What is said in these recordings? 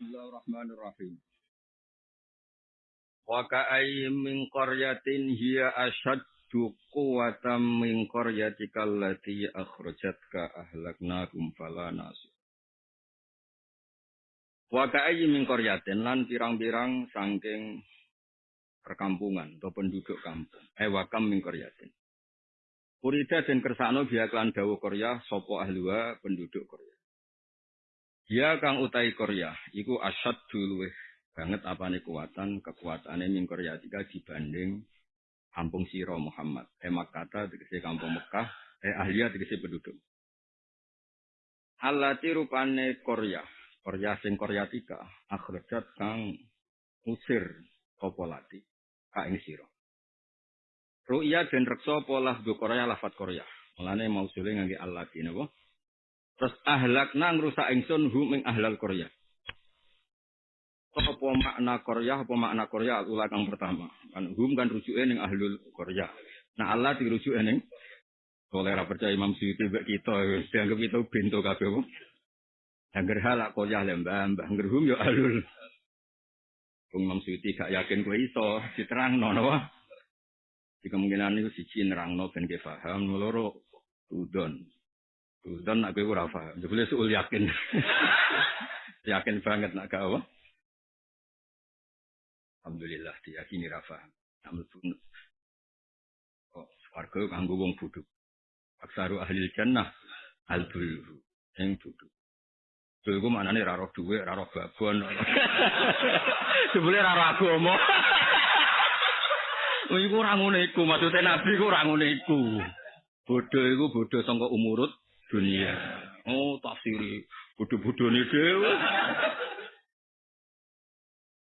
Bismillahirrahmanirrahim. Wa ka'ayyim min qaryatin hiya ashaddu quwwatan min qaryatika allati akhrajatka ahlaknakum fala nasir. Wa ka'ayyim min qaryatin lan pirang-pirang sangking perkampungan atau penduduk kampung. Eh wakam min qaryatin. Urida dan kersano biya klan dawu Korea sopo ahluwa penduduk Korea. Dia kang utai Korea, iku asad dulu banget apa nih kekuatan kekuatannya min Korea tiga dibanding kampung Siro Muhammad. Emak kata dikasih kampung Mekah, eh ahliya dikasih penduduk. Alati rupane Korea, Korea sing Korea tiga, akhrajat kang usir popolati ka ing Siro. Ru'ya dan reksa pola do Korea lafat Korea. Mulane mau suling ngangge Allah napa? Terus ahlak nang rusak ingsun hum ing ahlal Korea. Apa makna Korea, apa makna Korea ulah kang pertama. Kan hum kan rujuke ning ahlul Korea. Nah Allah dirujuke ning oleh ra percaya Imam Suyuti mbek kita dianggap kita bento kabeh apa. Angger halak Korea lembah mbah angger hum yo ahlul. Wong Imam Suyuti gak yakin kowe iso diterangno napa. Di kemungkinan itu siji nerangno ben ke paham, loro udon. Udon nak kowe ora paham. Jebule suul yakin. yakin banget nak gak apa. Alhamdulillah diyakini ra paham. Namun oh, warga kanggo wong bodho. Aksaru ahli jannah al dulu yang bodho. Dulu gue mana nih raro duwe, raro babon. Sebenarnya raro agama. Oh, iku ora ngono iku, maksude nabi iku ora ngono iku. Bodho iku bodho sangka umurut dunia. Oh, tafsiri bodho-bodhone dhewe.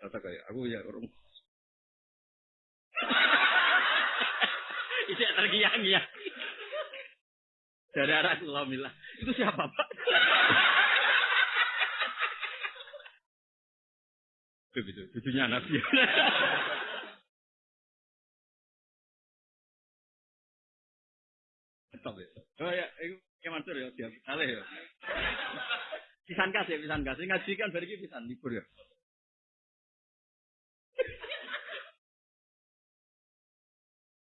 Kata kayak aku ya orang. Itu tergiang-giang. Dari arah Alhamdulillah. Itu siapa, Pak? Itu, cucunya Nabi. Stop ya. Oh ya, kayak Mansur ya, siap. Aleh ya. Pisan kasih, pisan kasih. Ngaji kan iki pisan libur ya.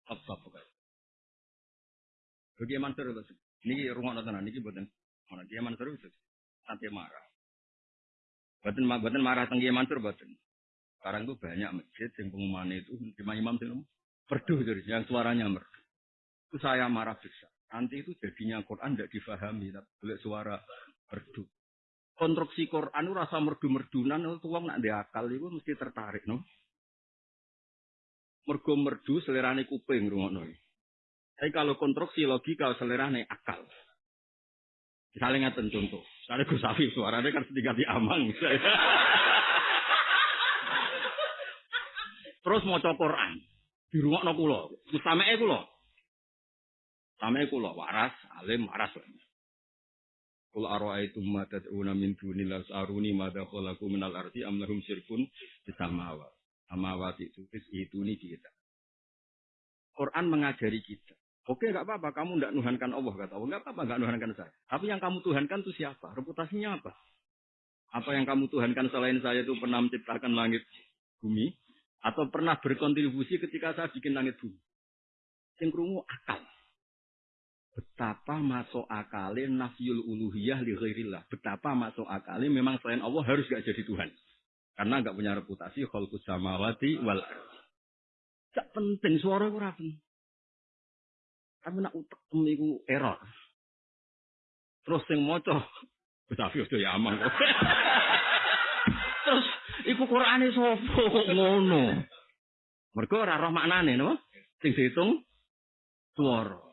Apa apa Bagi Mansur itu. Ini rumah tenan niki mboten. Ana Kiai Mansur itu sampai marah. Boten boten marah Kiai Mansur boten. Sekarang tuh banyak masjid yang pengumuman itu lima imam itu merdu dari yang suaranya merdu. Itu saya marah besar. Nanti itu jadinya Quran tidak difahami, tapi suara merdu. Konstruksi Quran itu rasa merdu-merdunan, itu uang nak diakal itu mesti tertarik, no. Mergo merdu selerane kuping rungono. Tapi kalau konstruksi logika selerane akal. Misalnya ngaten contoh, misalnya Gus Safi suaranya kan setingkat di amang. Terus mau Quran di rumah no kulo, usame kulo, same kulo waras, alim waras. Kul ara'aitum ma tad'una min dunillah aruni ma dakhalaqu minal ardi am lahum syirkun bisamawa. Amawati itu itu nih kita. Quran mengajari kita. Oke, nggak apa-apa. Kamu tidak nuhankan Allah kata Allah. Nggak apa-apa, nggak nuhankan saya. Tapi yang kamu tuhankan itu siapa? Reputasinya apa? Apa yang kamu tuhankan selain saya itu pernah menciptakan langit bumi? Atau pernah berkontribusi ketika saya bikin langit bumi. Yang akal. Betapa masuk akalnya nafyul uluhiyah li. Betapa masuk akalnya memang selain Allah harus gak jadi Tuhan. Karena gak punya reputasi khalqus samawati wal Gak penting suara itu penting. Tapi nak utek iku error. Terus sing maca Tapi udah ya aman kok. Terus iku Qur'ane sapa ngono? Mergo ora roh maknane no? Sing dihitung swara.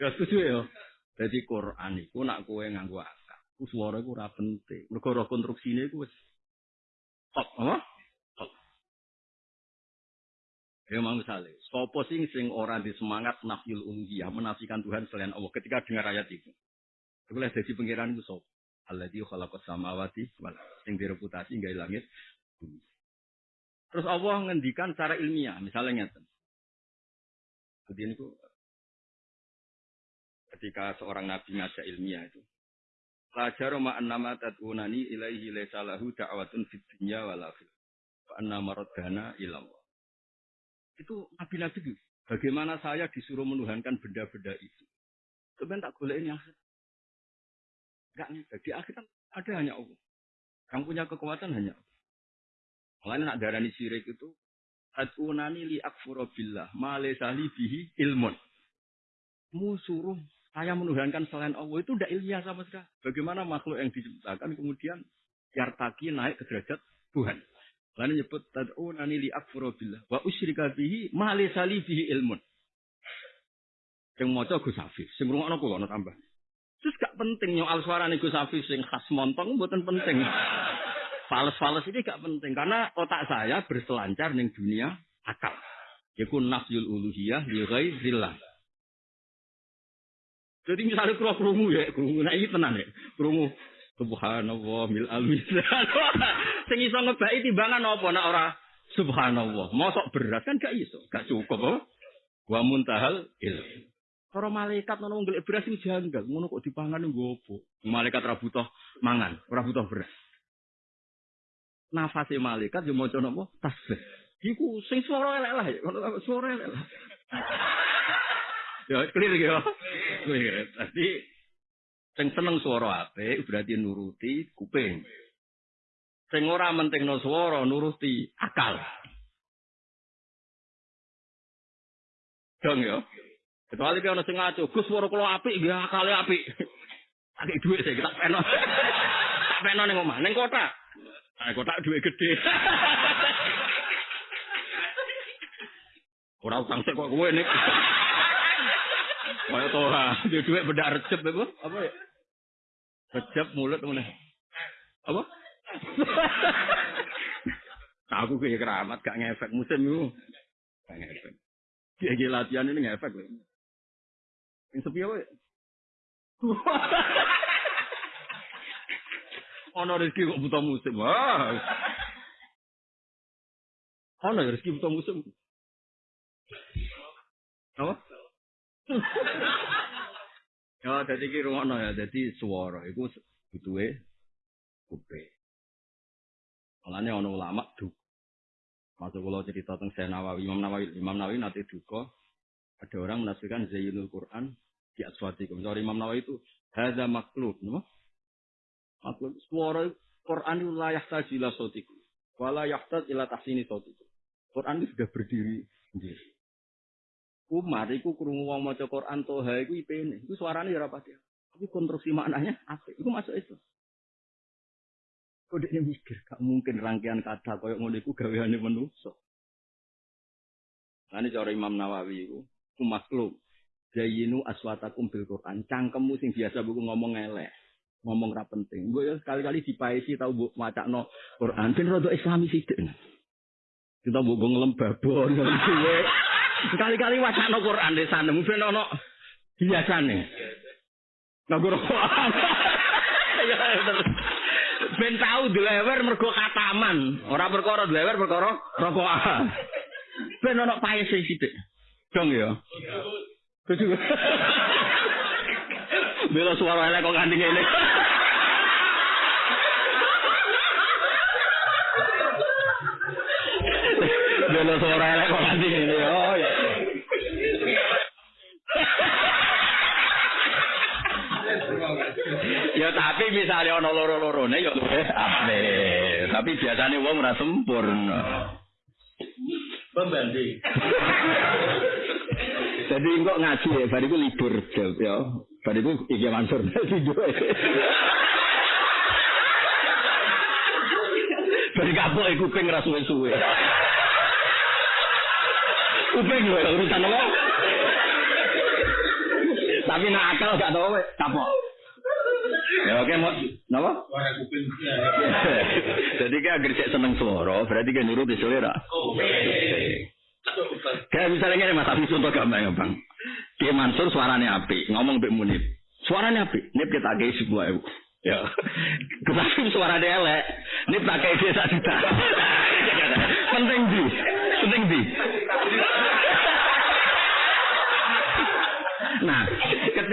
Gak setuju ya? Jadi Quran iku nak kowe nganggo akal. Ku swara iku ora penting. Mergo roh konstruksine iku wis top, apa? Top. Ya mau misalnya, sopo sing sing ora di semangat nafil uluhiyah menafikan Tuhan selain Allah ketika dengar ayat itu. Itu boleh jadi pengiran itu sopo. Alladzi khalaqas samawati wal sing direputasi gawe langit bumi. Terus Allah ngendikan secara ilmiah, misalnya ngeten. Jadi ini ketika seorang nabi ngajak ilmiah itu, Lajar ma annama tad'unani ilaihi laisa lahu da'watun fid dunya wal akhirah. Fa annama raddana. Itu nabi-nabi itu. Bagaimana saya disuruh menuhankan benda-benda itu. Sebenarnya tak boleh ini akhir. Enggak nih. Di akhir kan ada hanya Allah. Yang punya kekuatan hanya Allah. Makanya nak darani syirik itu. Ad'unani li akfura billah. Ma bihi ilmun. Musuruh saya menuhankan selain Allah itu tidak ilmiah sama sekali. Bagaimana makhluk yang diciptakan kemudian yartaki naik ke derajat Tuhan. Lalu nyebut tad'unani li akfura billah wa usyrika bihi ma laysa bihi ilmun. Yang maca Gus Hafiz, sing ngrungokno kula ana tambah. Terus gak penting nyoal suarane Gus Hafiz sing khas montong mboten penting. Fales-fales ini gak penting karena otak saya berselancar ning dunia akal. Yaitu nafyul uluhiyah li ghairillah. Jadi misalnya kalau kerungu ya, kerungu nah ini tenang ya, kerungu. Subhanallah mil almis. Sing iso ngebaki timbangan apa nak ora subhanallah. Mosok berat kan gak iso, gak cukup apa? Wa muntahal ilm. Para malaikat ngono ngelek beras iki janggal, ngono kok dipangan nggo apa? Malaikat ora butuh mangan, ora butuh beras. Nafase malaikat yo maca napa? Tasbih. Iku sing swara elek lah, swara elek lah. Ya, clear ya. Clear. Jadi sing seneng swara apik berarti nuruti kuping. Sing ora mentingno swara nuruti akal. Dong ya. Kecuali kalau sing ngaco, Gus swara kula apik nggih akale apik. Akeh dhuwit sih tak peno. Tak peno ning omah, ning kota. Nah, kota dhuwit gede. Ora utang sik kok kowe nek. Kaya toha, dia duit beda recep apa? Apa ya? Recep mulut mana? Apa? Aku kayak keramat gak ngefek musim itu. Gak ngefek. Dia latihan ini ngefek loh. Yang sepi apa ya? Ono rezeki kok buta musim. Wah. Ono rezeki buta musim. Apa? ya dadi ki rumono ya dadi swara iku butuhe kuping. Malane ana ulama du. Masuk kula cerita tentang Syekh Nawawi, Imam Nawawi, Imam Nawawi nanti duka ada orang menafsirkan Zainul Quran di. Sorry Imam Nawawi itu hadza makhluk, no? Suara Quran itu layak tajila sautikum. Wala yahtaj ila tahsini sautikum. Quran itu sudah berdiri sendiri. Umar iku krungu wong maca Quran toha iku ipene. Iku suarane ya ora pati. Tapi konstruksi maknanya apik. Iku masuk itu. Ini mikir, gak mungkin rangkaian kata koyo ngono iku gaweane manusa. Ini cara Imam Nawawi iku, ku makhluk. Jayinu aswatakum bil Quran. Cangkemmu sing biasa buku ngomong elek. Ngomong ra penting. Gue ya sekali-kali dipaisi tau mbok macakno Quran ben rada islami sithik. Kita mbok ngelembabon ngono Sekali-kali wacana Quran di sana, mungkin ono biasane. Nganggo rokokan. Ya, ben tau dilewer mergo kataman, ora perkara dilewer perkara rokokan. Ben ono paese sithik. Dong ya. Bela suara elek kok ganti ngene. Biasanya wong ora sempurna. Pembanding. Jadi kok ngaji ya, bariku libur ya. Bariku iki Mansur tidur. Bari kapok iku kuping ra suwe-suwe. Kuping lho urusan apa? Tapi nak akal gak tau kapok. Ya oke mau napa? Suara kuping. Jadi kan agar cek seneng suara, berarti kan nurut di selera. Kayak misalnya ini Mas Hafiz contoh gampang ya Bang. Ki Mansur suaranya api, ngomong Mbak Munib. Suaranya api, nip kita kayak sebuah ibu. Ya. Kesafim suara dia elek. Nip tak satu juta. Penting di. Penting di.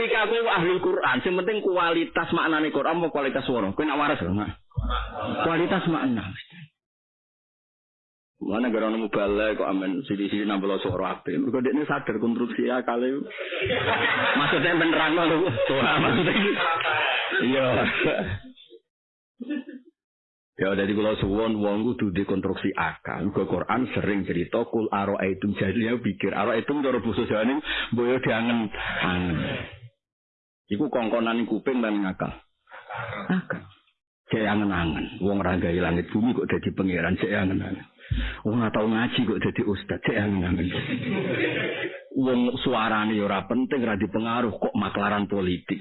Ketika aku ahli Quran, yang penting kualitas maknane Quran apa kualitas suara. Kowe nak waras nah. Kualitas makna. Mana gara nemu balai kok amen sidi nambah suara ape. Mereka dia ini sadar konstruksi kali. Maksudnya beneran loh. Maksudnya. Iya. Ya dari kalau suwon wong kudu dikonstruksi akal. Ke Quran sering cerita kul aro itu jadi ya pikir aro itu cara basa Jawa boyo diangen angen. Iku kongkonan kuping dan akal. Akal. Cek angen-angen. Wong raga langit bumi kok jadi pangeran cek angen-angen. Wong tau ngaji kok jadi ustad cek angen-angen. Wong suarane ora penting ra dipengaruh kok maklaran politik.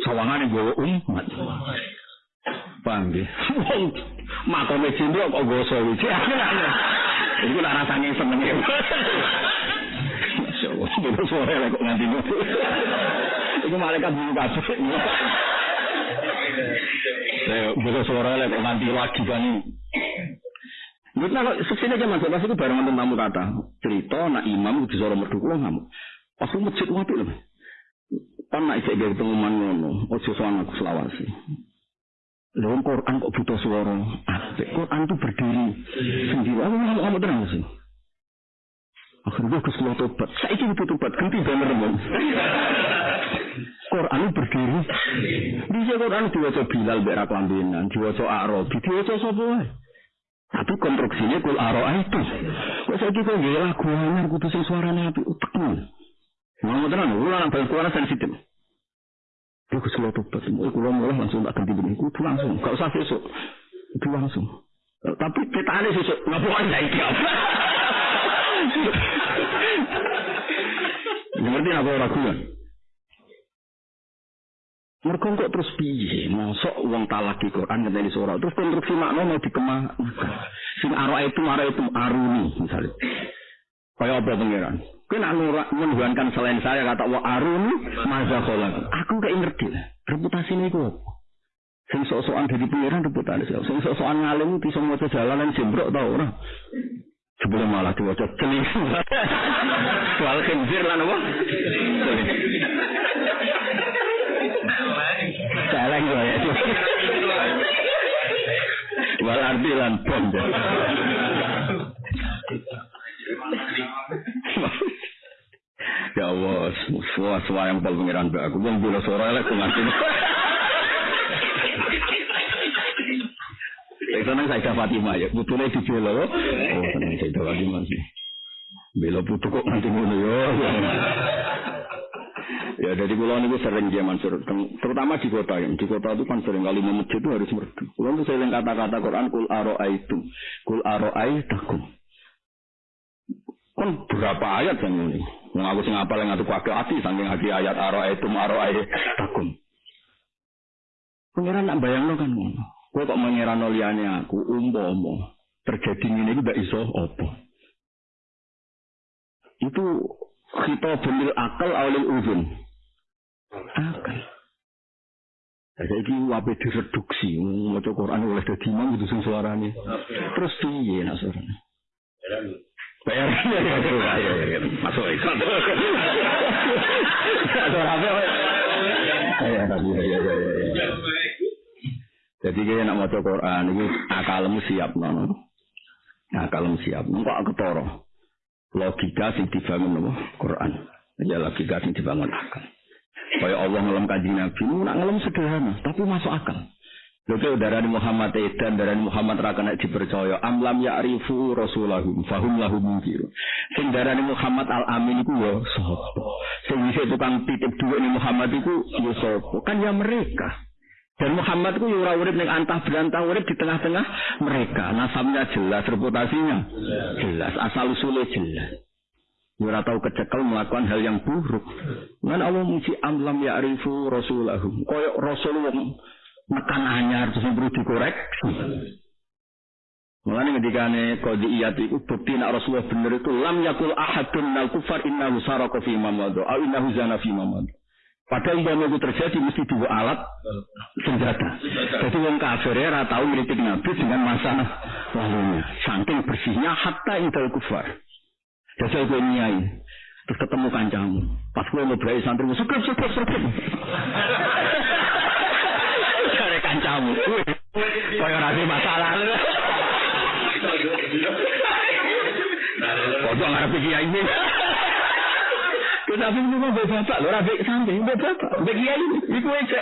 Sawangane gue umat. Paham nggih? Wong makome cilik kok goso iki. Iku nak rasane seneng. Masyaallah, bener sore kok nganti. Iku malaikat bulu kabeh. Saya bener sore kok nganti lagi kan. Mungkin kalau sukses aja masuk pas itu bareng tamu kata cerita nak imam di suara merdu kulo ngamuk. Pas masjid wapi loh. Kan nak isek dari pengumuman ngono, ojo soal aku selawasi. Lalu Quran kok butuh suara apik. Quran itu berdiri sendiri. Aku ngamuk ngamuk terang sih. Akhirnya gue kesulau tobat. Saya ini butuh tobat. Ganti banner dong. Quran berdiri. Bisa Quran diwaca Bilal berak lambinan. Diwaca Arabi. Diwaca Tapi konstruksinya kul Arabi itu. Kok saya kira gak lagu anyar kudu sing suarane api utekmu. Ngomong tenan, lu lan bal suara sensitif. Aku selalu tobat. Mau kulo mulai langsung tak ganti begini. Kudu langsung. Gak usah besok. Itu langsung. Tapi kita ada besok. Ngapain ya iki Ngerti apa orang kuat? Mereka kok terus piye? Mosok uang talaki Quran ngenteni surah. Terus konstruksi makna mau dikemah. Sing aro itu aro itu aruni misalnya. Kayak apa pengiran? Kena menuhankan selain saya kata wa arun maza. Aku kayak ngerti lah. Reputasi ini kok. Sing sok-sokan dari pengiran reputasi. Sing sok-sokan ngalim bisa maca jalanan jembrok tau ora. Sebelum malah diwaca celing. Soal khinzir lah apa? Celeng lah ya. Wal arti lan bom. Ya Allah, semua semua yang pol pengiran aku bang bila sore lah aku senang saya Fatimah ya, putune di belo. Oh senang saya Fatimah. Belo putu kok nanti ngono yo. Ya dari pulau ini sering dia mansur, terutama di kota ya. Di kota itu kan sering kali masjid itu harus merdu. Pulau itu sering kata-kata Quran kul aro itu, kul aro takum. Kan berapa ayat yang ini? Wong aku sing apal yang pakai hati saking hati ayat aro itu aro ayat takum. Pengiran nak bayang lo kan ngono. Kowe kok mengira liyane aku umpama terjadi ini iki ndak iso apa. Itu kita benil akal awalil uzun. Akal. Jadi ini wabe direduksi, mau Quran oleh dadi imam itu sing suarane. Terus piye nak suarane? Bayar. Masuk ikut. Jadi kita nak maca Quran itu akalmu siap nono. Akalmu siap. Kok ketoro. Logika sing dibangun nopo Quran. Ya logika sing dibangun akal. Kaya Allah ngelam kanjeng Nabi, nak ngelam sederhana, tapi masuk akal. Lha darani Muhammad edan darani Muhammad ra kena dipercaya. Amlam ya'rifu rasulahum fahum lahu munkir. Sing darani Muhammad al Amin iku ya sapa? Sing bisa tukang titip dhuwit ni Muhammad iku ya sapa? Kan ya mereka. Dan Muhammad ku ora urip ning antah berantah urip di tengah-tengah mereka. Nasabnya jelas, reputasinya jelas, asal usulnya jelas. Ora tahu kecekel melakukan hal yang buruk. Mana Allah muji amlam ya'rifu rasulahum. Koyok rasul wong mekan anyar terus perlu dikoreksi. Mulane ngendikane qadiyat iku bukti nek Rasulullah bener itu lam yakul ahadun minal kufar innahu saraka fi mamadu au innahu zana fi. Padahal umpama itu terjadi mesti dua alat senjata. Jadi wong kafir ya tahu ngritik Nabi dengan masa lalunya. Saking bersihnya hatta intel kufar. Jadi aku nyai. Terus ketemu kancamu. Pas gue ngobrol santri, suka suka suka. Cari kancamu. Kaya rasa masalah. Kau ngarep kiai ini. Tapi ini mah bapak, lo rapi santri, bapak, bapak kiai, iku aja.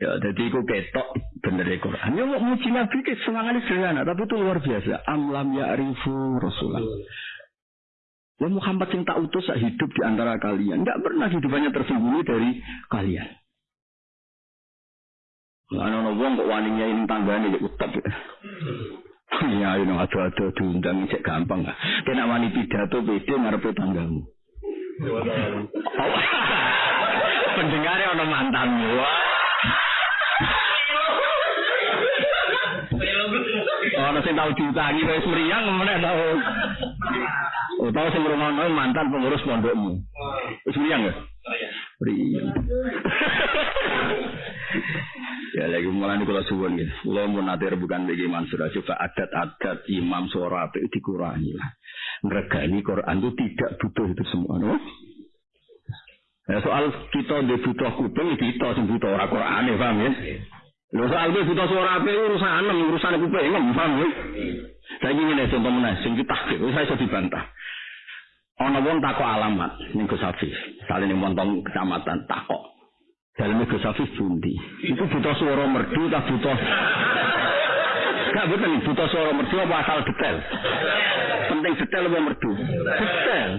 Ya, jadi aku ketok bener ya Quran. Ya mau muji Nabi ke semangatnya sederhana, tapi itu luar biasa. Amlam ya arifu Rasulullah. Ya Muhammad yang tak utus hidup di antara kalian. Tidak pernah hidupannya tersembunyi dari kalian. Ana ono wong kok waninya ini tanggane ya utap. Ya ini ada-ada diundang cek gampang. Kena wani pidato pede ngarepe tanggamu. Pendengarnya ono mantanmu. Ono sing tau diutangi wis mriyang meneh tau. Oh, tau sing ngrungokno mantan pengurus pondokmu. Wis mriyang ya? Mriyang. Ya lagi mulai kalau suwon gitu. Kalau mau nanti bukan bagi Mansur coba adat-adat imam suara itu dikurangi lah. Mereka ini Quran itu tidak butuh itu semua. No? Ya, soal kita di butuh kuping, kita sing butuh orang Quran ya, paham ya? Lho soal itu butuh suara apa urusan urusan kuping, paham ya? Saya ingin ini contoh mana, sing kita saya sudah dibantah. Ono wong takok alamat ning Gus Hafiz. Sale ning montong kecamatan takok. Daleme Gus Hafiz bundi. Itu butuh suara merdu tak butuh Gak betul butuh suara merdu apa asal detail? Penting detail apa merdu? Detail.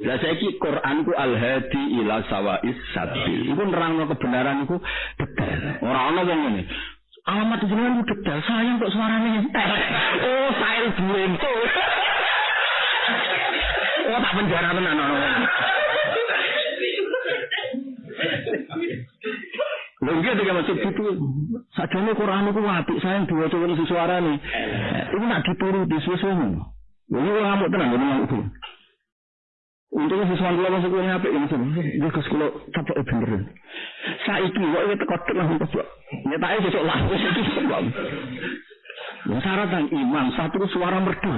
Lah saiki Quran ku al-hadi ila sawais sabil. Iku nerangno kebenaran iku detail. Ora ana wong ngene. Alamat jenengan ku detail, sayang kok suarane entek. Oh, saya duwe. Oh, tak penjara tenan ono. Iki tiga maksud itu sajane Quran iku apik sayang diwaca wong suarane. Iku nak dituruti sesuatu. Lho iki ngamuk tenan ngomong itu. Untungnya sesuatu kula masuk kula apik ya maksud. Iki kes kula capek bener. Saiki kok iki teko tek langsung kok. Nyetake sesuk lah wis iki. Ya syarat iman satu suara merdu.